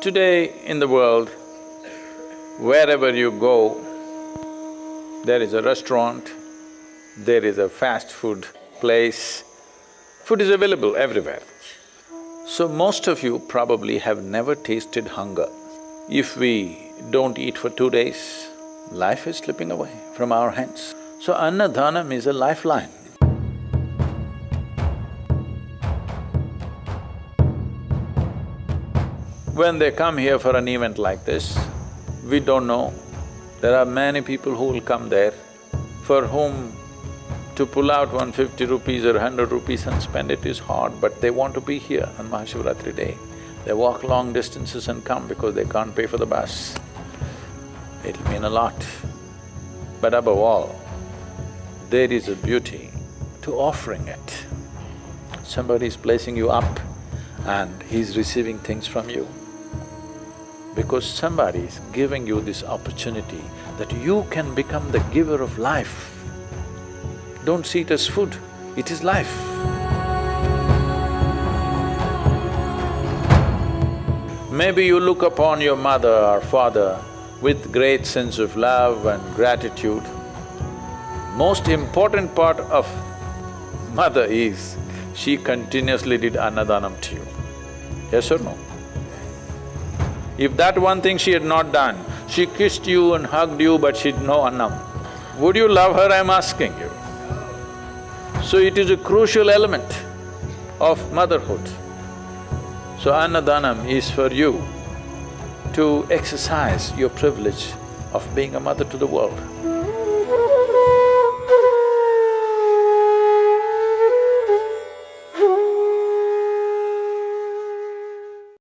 Today in the world, wherever you go, there is a restaurant, there is a fast food place, food is available everywhere. So most of you probably have never tasted hunger. If we don't eat for two days, life is slipping away from our hands. So Annadhanam is a lifeline. When they come here for an event like this, we don't know. There are many people who will come there, for whom to pull out 150 rupees or 100 rupees and spend it is hard, but they want to be here on Mahashivratri day. They walk long distances and come because they can't pay for the bus. It'll mean a lot. But above all, there is a beauty to offering it. Somebody is placing you up and he's receiving things from you. Because somebody is giving you this opportunity that you can become the giver of life. Don't see it as food, it is life. Maybe you look upon your mother or father with great sense of love and gratitude. Most important part of mother is, she continuously did annadhanam to you. Yes or no? If that one thing she had not done, she kissed you and hugged you but she'd no annam, would you love her, I'm asking you? So it is a crucial element of motherhood. So annadhanam is for you to exercise your privilege of being a mother to the world.